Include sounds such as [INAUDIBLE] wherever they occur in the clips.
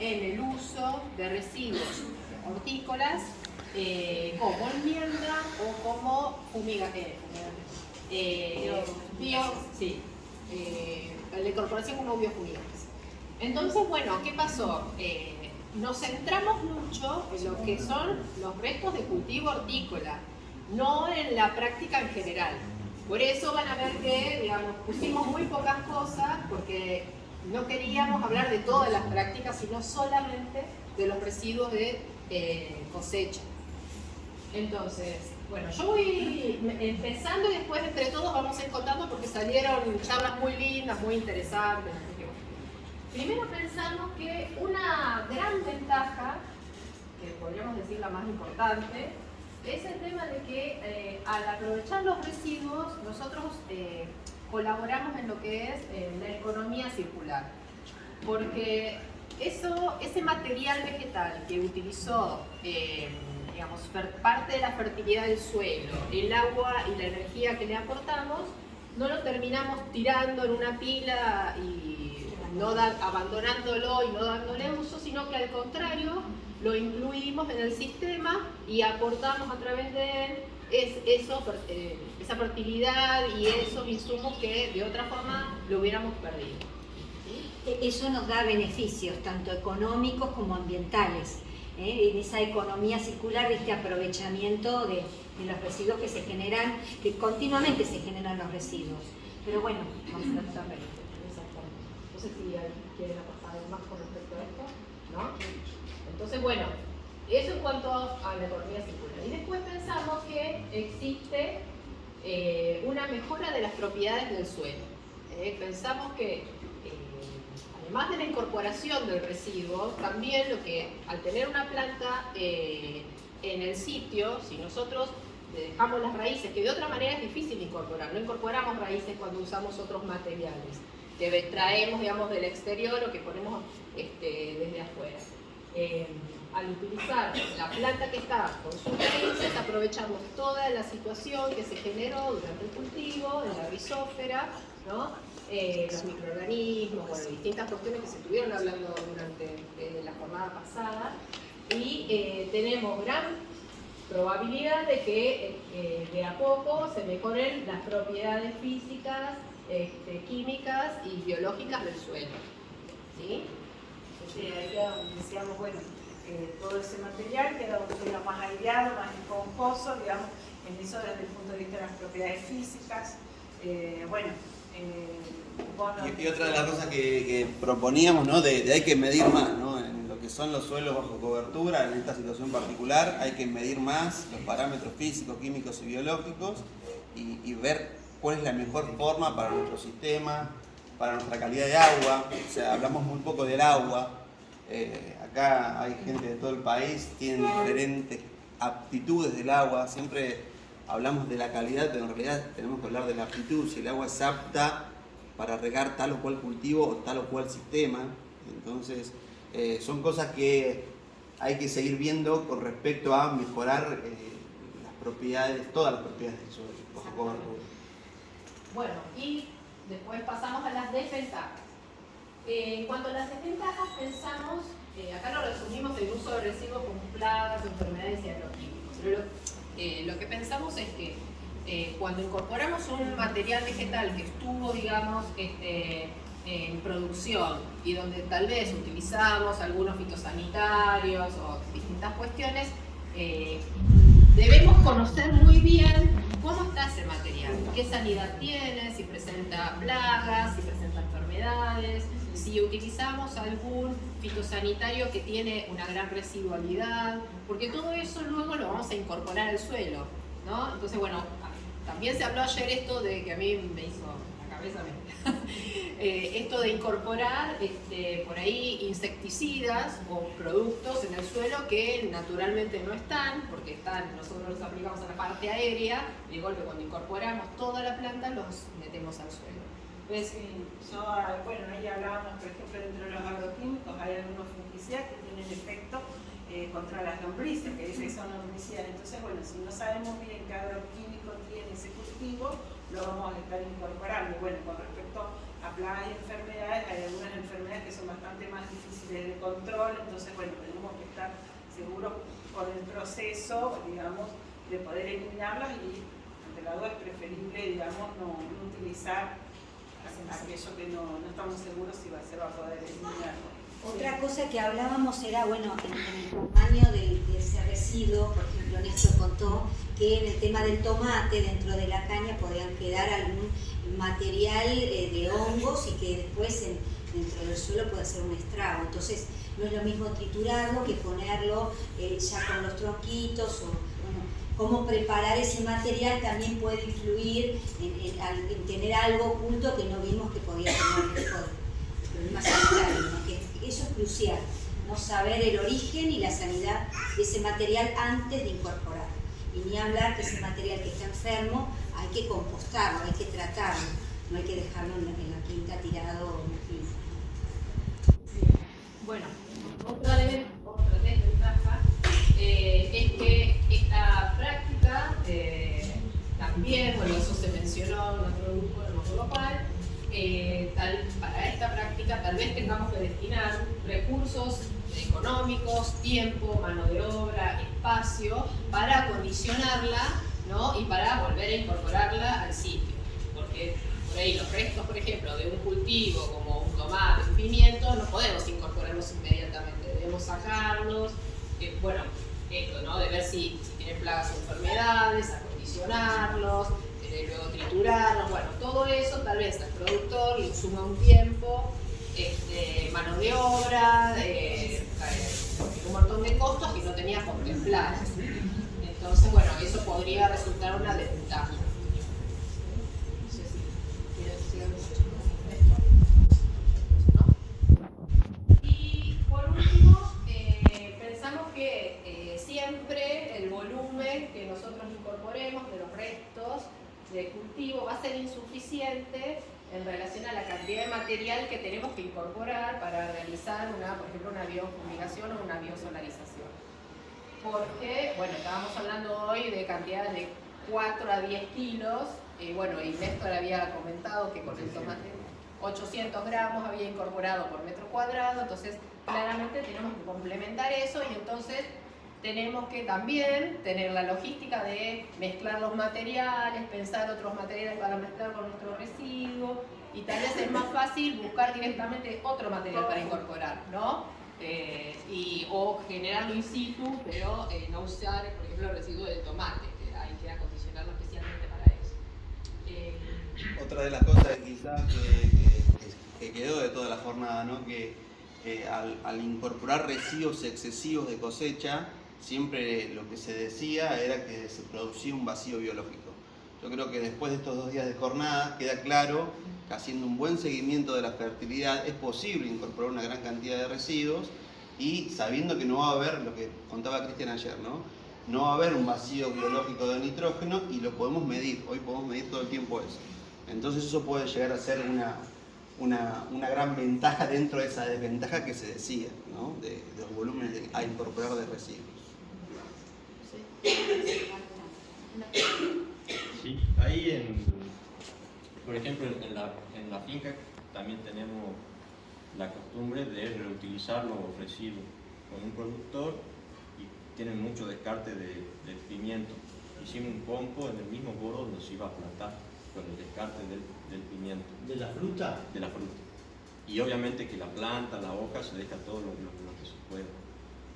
en el uso de residuos hortícolas eh, como enmienda o como fumigación. Eh, bio, sí, eh, la incorporación como biofumigantes. Entonces, bueno, ¿qué pasó? nos centramos mucho en lo que son los restos de cultivo hortícola, no en la práctica en general. Por eso van a ver que, digamos, pusimos muy pocas cosas porque no queríamos hablar de todas las prácticas, sino solamente de los residuos de cosecha. Entonces, bueno, yo voy empezando y después entre todos vamos a ir contando porque salieron charlas muy lindas, muy interesantes. Primero pensamos que una gran ventaja, que podríamos decir la más importante, es el tema de que eh, al aprovechar los residuos nosotros eh, colaboramos en lo que es eh, la economía circular. Porque eso, ese material vegetal que utilizó digamos, parte de la fertilidad del suelo, el agua y la energía que le aportamos, no lo terminamos tirando en una pila y no abandonándolo y no dándole uso, sino que al contrario, lo incluimos en el sistema y aportamos a través de él es eso, eh, esa fertilidad y esos insumos que de otra forma lo hubiéramos perdido. Eso nos da beneficios, tanto económicos como ambientales. ¿eh? en esa economía circular, este aprovechamiento de, los residuos que se generan, que continuamente se generan los residuos. Pero bueno, vamos a tratar de No sé si quieren aportar algo más con respecto a esto, ¿no? Entonces, bueno, eso en cuanto a la economía circular. Y después pensamos que existe eh, una mejora de las propiedades del suelo. ¿eh? Pensamos que además de la incorporación del residuo, también lo que al tener una planta eh, en el sitio, si nosotros dejamos las raíces, que de otra manera es difícil incorporar, no incorporamos raíces cuando usamos otros materiales, que traemos digamos del exterior o que ponemos este, desde afuera. Eh, al utilizar la planta que está con sus raíces, aprovechamos toda la situación que se generó durante el cultivo, en la rizófera, ¿no? Eh, los microorganismos, bueno, distintas cuestiones que se estuvieron hablando durante eh, la jornada pasada y eh, tenemos gran probabilidad de que de a poco se mejoren las propiedades físicas, este, químicas y biológicas del suelo. ¿sí? Sí, ahí decíamos, bueno, todo ese material queda un suelo más aireado, más esponjoso, digamos, en eso desde el punto de vista de las propiedades físicas. bueno, y, otra de las cosas que, proponíamos, ¿no? De, hay que medir más, ¿no? En lo que son los suelos bajo cobertura, en esta situación particular, hay que medir más los parámetros físicos, químicos y biológicos y, ver cuál es la mejor forma para nuestro sistema, para nuestra calidad de agua. O sea, hablamos muy poco del agua. Eh, acá hay gente de todo el país, tienen diferentes aptitudes del agua. Siempre hablamos de la calidad, pero en realidad tenemos que hablar de la aptitud. Si el agua es apta para regar tal o cual cultivo o tal o cual sistema. Entonces, eh, son cosas que hay que seguir viendo con respecto a mejorar eh, las propiedades, todas las propiedades del suelo. Bueno, y después pasamos a las Eh, en cuanto a las desventajas, pensamos, acá lo resumimos el uso de residuos como plagas, enfermedades y agroquímicos, pero lo, lo que pensamos es que eh, cuando incorporamos un material vegetal que estuvo, digamos, este, en producción y donde tal vez utilizamos algunos fitosanitarios o distintas cuestiones, eh, debemos conocer muy bien cómo está ese material, qué sanidad tiene, si presenta plagas, si presenta enfermedades, si utilizamos algún fitosanitario que tiene una gran residualidad, porque todo eso luego lo vamos a incorporar al suelo. ¿no? Entonces, bueno, también se habló ayer esto de que a mí me hizo la cabeza, [LAUGHS] eh, esto de incorporar este, por ahí insecticidas o productos en el suelo que naturalmente no están, porque están, nosotros los aplicamos a la parte aérea, y de golpe cuando incorporamos toda la planta los metemos al suelo. Pues, bueno, ahí hablábamos, por ejemplo, dentro de los agroquímicos hay algunos fungicidas que tienen efecto eh, contra las lombrices, que dicen que son lombricidas. Entonces, bueno, si no sabemos bien qué agroquímico tiene ese cultivo, lo vamos a estar incorporando. Bueno, con respecto a plagas y enfermedades, hay algunas enfermedades que son bastante más difíciles de control, entonces bueno, tenemos que estar seguros con el proceso, digamos, de poder eliminarlas y ante la es preferible, digamos, no, utilizar aquello que no, no, estamos seguros si va, se va a poder eliminar. Otra cosa que hablábamos era, bueno, en, el tamaño de, ese residuo, por ejemplo, Néstor contó que en el tema del tomate, dentro de la caña, podían quedar algún material eh, de hongos y que después dentro del suelo puede ser un estrago. Entonces, no es lo mismo triturarlo que ponerlo eh, ya con los tronquitos o cómo preparar ese material también puede influir en, tener algo oculto que no vimos que podía tener problemas sanitarios. Eso es crucial, no saber el origen y la sanidad de ese material antes de incorporar. Y ni hablar que ese material que está enfermo hay que compostarlo, hay que tratarlo, no hay que dejarlo en la, quinta tirado en la quinta. Bueno, otra, desventaja eh, es que esta práctica eh, también, bueno, eso se mencionó en otro grupo, en otro local, eh, tal, para esta práctica tal vez tengamos que destinar recursos económicos, tiempo, mano de obra, espacio, para acondicionarla ¿no? y para volver a incorporarla al sitio. Ahí los restos, por ejemplo, de un cultivo como un tomate, un pimiento, no podemos incorporarlos inmediatamente, debemos sacarlos, eh, bueno, esto, ¿no? De ver si, si tienen plagas o enfermedades, acondicionarlos, eh, luego triturarlos, bueno, todo eso tal vez al productor le suma un tiempo, este, mano de obra, eh, un montón de costos que no tenía contemplados. Entonces, bueno, eso podría resultar una desventaja. Y por último, eh, pensamos que siempre el volumen que nosotros incorporemos de los restos de cultivo va a ser insuficiente en relación a la cantidad de material que tenemos que incorporar para realizar, una, por ejemplo, una biofumigación o una biosolarización. Porque, bueno, estábamos hablando hoy de cantidades de 4 a 10 kilos, y bueno, y Néstor había comentado que con el tomate 800 gramos había incorporado por metro cuadrado, entonces claramente tenemos que complementar eso y entonces tenemos que también tener la logística de mezclar los materiales, pensar otros materiales para mezclar con nuestro residuo y tal vez es más fácil buscar directamente otro material para incorporar, ¿no? Eh, y, o generarlo in situ, pero eh, no usar, por ejemplo, el residuo de tomate, que hay que acondicionarlo especialmente para eso. Eh, Otra de las cosas quizás que, que, quedó de toda la jornada, ¿no? que al, al incorporar residuos excesivos de cosecha, siempre lo que se decía era que se producía un vacío biológico. Yo creo que después de estos dos días de jornada queda claro que haciendo un buen seguimiento de la fertilidad es posible incorporar una gran cantidad de residuos y sabiendo que no va a haber, lo que contaba Cristian ayer, ¿no? no va a haber un vacío biológico de nitrógeno y lo podemos medir, hoy podemos medir todo el tiempo eso. Entonces eso puede llegar a ser una, una, gran ventaja dentro de esa desventaja que se decía, ¿no? de, de los volúmenes a incorporar de residuos. Sí, ahí en, por ejemplo, en la, en la finca también tenemos la costumbre de reutilizar los residuos con un productor y tienen mucho descarte de, pimiento. Hicimos un compo en el mismo boro donde se iba a plantar con el descarte del, pimiento. ¿De la fruta? De la fruta. Y obviamente que la planta, la hoja, se deja todo lo, que se puede.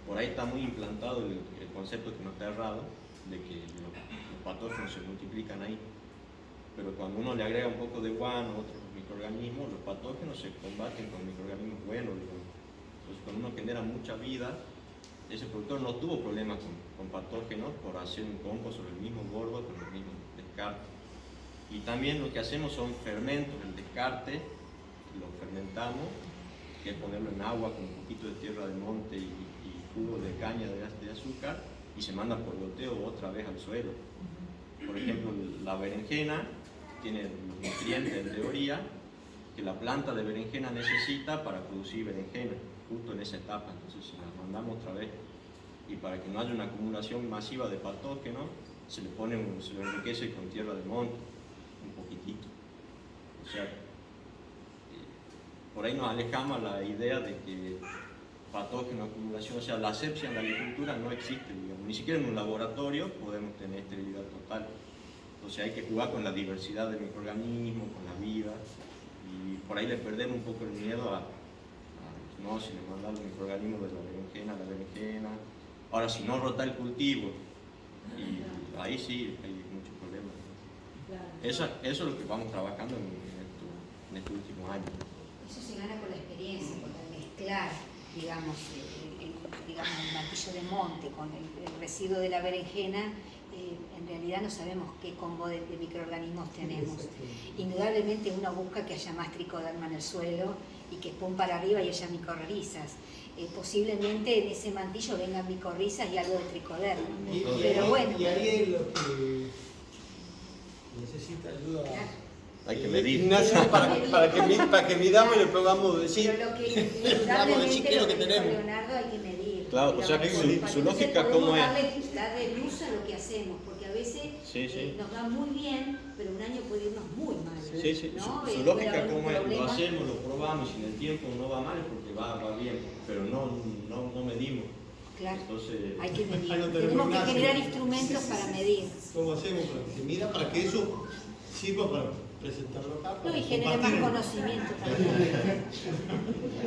Por ahí está muy implantado el, el concepto que no está errado, de que los, patógenos se multiplican ahí. Cuando uno le agrega un poco de guano, otros microorganismos, los patógenos se combaten con microorganismos buenos. Entonces cuando uno genera mucha vida, ese productor no tuvo problemas con, patógenos por hacer un compost sobre el mismo gordo con el mismo descarte. Y también lo que hacemos son fermentos, el descarte, lo fermentamos, que es ponerlo en agua con un poquito de tierra de monte y, jugo de caña de, de azúcar, y se manda por goteo otra vez al suelo. Por ejemplo, la berenjena tiene los nutrientes en teoría que la planta de berenjena necesita para producir berenjena, justo en esa etapa. Entonces, si la mandamos otra vez y para que no haya una acumulación masiva de patógenos, se le pone, se le enriquece con tierra de monte, un poquitito. O sea, por ahí nos alejamos la idea de que patógeno, acumulación, o sea, la asepsia en la agricultura no existe, digamos, ni siquiera en un laboratorio podemos tener esterilidad total. Entonces hay que jugar con la diversidad de microorganismos, con la vida, y por ahí le perdemos un poco el miedo a, a no, si le mandan los microorganismos de la berenjena, la berenjena. Ahora, si no rota el cultivo, y ahí sí hay muchos problemas. Eso, eso es lo que vamos trabajando en, en, esto, en estos últimos años. Eso se gana con la experiencia, porque al mezclar, digamos, el, el- digamos, el martillo de monte con el, el residuo de la berenjena, eh, en realidad no sabemos qué combo de, de microorganismos tenemos. Indudablemente uno busca que haya más tricoderma en el suelo y que pum para arriba y haya micorrizas. Eh, posiblemente en ese mantillo vengan micorrizas y algo de tricoderma. Y, Pero ahí, bueno, y ahí es lo que necesita ayuda. Claro. Hay que medir. Ignacio, [LAUGHS] para, para, que, para que midamos y le podamos decir. Pero lo que [LAUGHS] decir qué es lo que tenemos. Leonardo hay que medir. Claro, o sea que su- lógica, ¿cómo es? Darle, darle luz a lo que hacemos, a veces Sí, sí. eh, nos va muy bien, pero un año puede irnos muy mal. Sí, sí, ¿no? su, Eh, su lógica como es, lo hacemos, lo probamos, y en el tiempo no va mal porque va, va bien, pero no, no, no medimos. Claro, Entonces, hay que medir. Ahí no tenemos Tenemos que generar sí. instrumentos para medir. ¿Cómo hacemos para que se mida? Para que eso sirva para presentarlo acá. No, y genere más conocimiento [LAUGHS] también.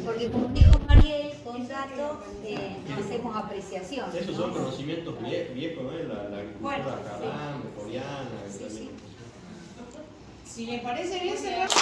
Porque como dijo Mariel, con datos eh, no hacemos apreciación. esos ¿no? son conocimientos vie- viejos, ¿no? La, la agricultura Bueno, sí. coreana, Sí. Si les parece bien, cerramos.